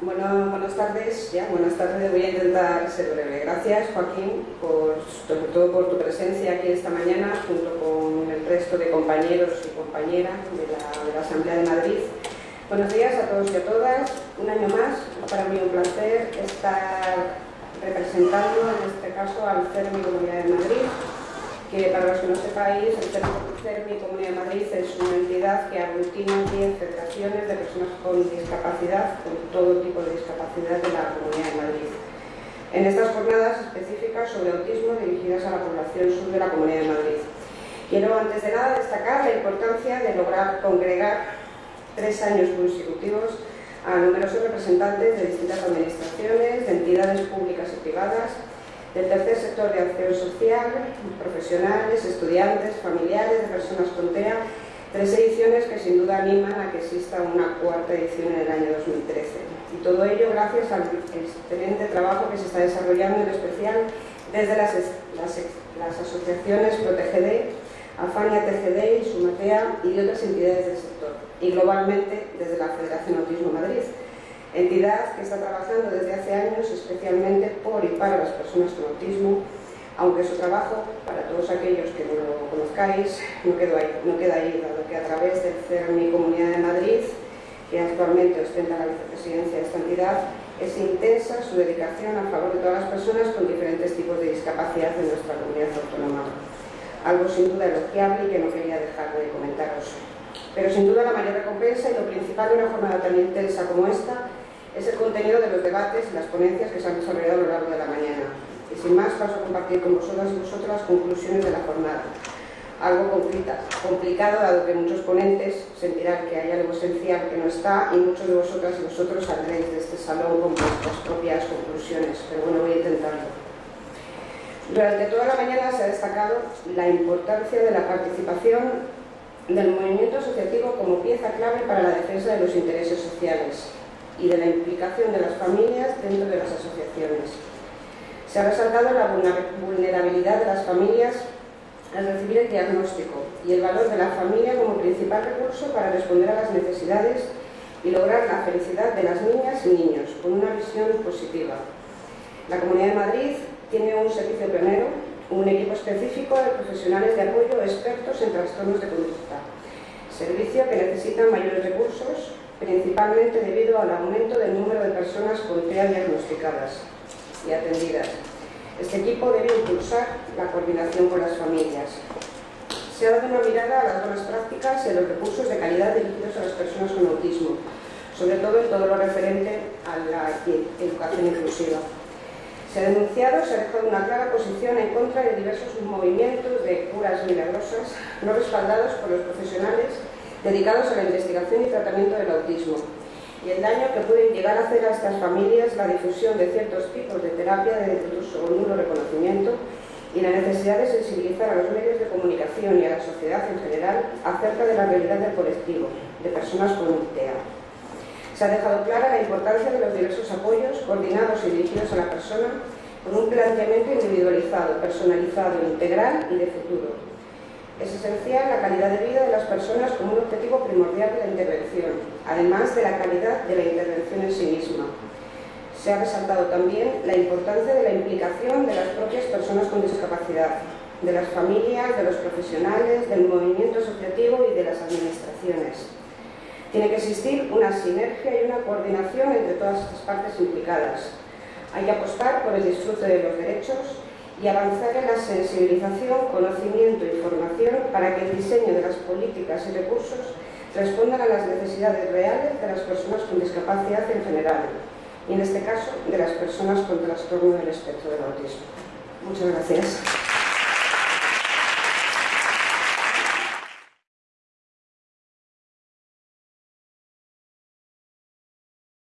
Bueno, buenas tardes, ya, buenas tardes, voy a intentar ser breve. Gracias Joaquín, por, sobre todo por tu presencia aquí esta mañana, junto con el resto de compañeros y compañeras de la, Asamblea de Madrid. Buenos días a todos y a todas, un año más, para mí un placer estar representando en este caso al CERMI Comunidad de Madrid, que para los que no sepáis, el CERMI Comunidad de Madrid es una entidad que aglutina 10 federaciones de personas con discapacidad, con todo tipo de discapacidad de la Comunidad de Madrid. En estas jornadas específicas sobre autismo dirigidas a la población sur de la Comunidad de Madrid. Quiero antes de nada destacar la importancia de lograr congregar tres años consecutivos a numerosos representantes de distintas administraciones, de entidades públicas y privadas, del tercer sector de acción social, profesionales, estudiantes, familiares de personas con TEA, tres ediciones que sin duda animan a que exista una cuarta edición en el año 2013. Y todo ello gracias al excelente trabajo que se está desarrollando en especial desde las, las, asociaciones ProTGD, Afania TGD Sumatea y de otras entidades del sector, y globalmente desde la Federación Autismo Madrid, entidad que está trabajando desde hace años especialmente por y para las personas con autismo, aunque su trabajo, para todos aquellos que no lo conozcáis, no, quedó ahí, no queda ahí, dado que a través del CERMI Comunidad de Madrid, que actualmente ostenta la vicepresidencia de esta entidad, es intensa su dedicación a favor de todas las personas con diferentes tipos de discapacidad en nuestra comunidad autónoma. Algo sin duda elogiable y que no quería dejar de comentaros. Pero sin duda la mayor recompensa y lo principal de una jornada tan intensa como esta es el contenido de los debates y las ponencias que se han desarrollado a lo largo de la mañana. Y sin más paso a compartir con vosotras y vosotros las conclusiones de la jornada. Algo complicado, dado que muchos ponentes sentirán que hay algo esencial que no está y muchos de vosotras y vosotros saldréis de este salón con vuestras propias conclusiones, pero bueno, voy a intentarlo. Durante toda la mañana se ha destacado la importancia de la participación del movimiento asociativo como pieza clave para la defensa de los intereses sociales, y de la implicación de las familias dentro de las asociaciones. Se ha resaltado la vulnerabilidad de las familias al recibir el diagnóstico y el valor de la familia como principal recurso para responder a las necesidades y lograr la felicidad de las niñas y niños, con una visión positiva. La Comunidad de Madrid tiene un servicio pionero, un equipo específico de profesionales de apoyo expertos en trastornos de conducta, servicio que necesita mayores recursos principalmente debido al aumento del número de personas con TEA diagnosticadas y atendidas. Este equipo debe impulsar la coordinación con las familias. Se ha dado una mirada a las buenas prácticas y a los recursos de calidad dirigidos a las personas con autismo, sobre todo en todo lo referente a la educación inclusiva. Se ha denunciado, se ha dejado una clara posición en contra de diversos movimientos de curas milagrosas no respaldados por los profesionales dedicados a la investigación y tratamiento del autismo y el daño que pueden llegar a hacer a estas familias la difusión de ciertos tipos de terapia de uso o nulo reconocimiento y la necesidad de sensibilizar a los medios de comunicación y a la sociedad en general acerca de la realidad del colectivo, de personas con TEA. Se ha dejado clara la importancia de los diversos apoyos coordinados y dirigidos a la persona con un planteamiento individualizado, personalizado, integral y de futuro, es esencial la calidad de vida de las personas como un objetivo primordial de la intervención, además de la calidad de la intervención en sí misma. Se ha resaltado también la importancia de la implicación de las propias personas con discapacidad, de las familias, de los profesionales, del movimiento asociativo y de las administraciones. Tiene que existir una sinergia y una coordinación entre todas estas partes implicadas. Hay que apostar por el disfrute de los derechos y avanzar en la sensibilización, conocimiento y formación para que el diseño de las políticas y recursos respondan a las necesidades reales de las personas con discapacidad en general y en este caso de las personas con trastorno del espectro del autismo. Muchas gracias.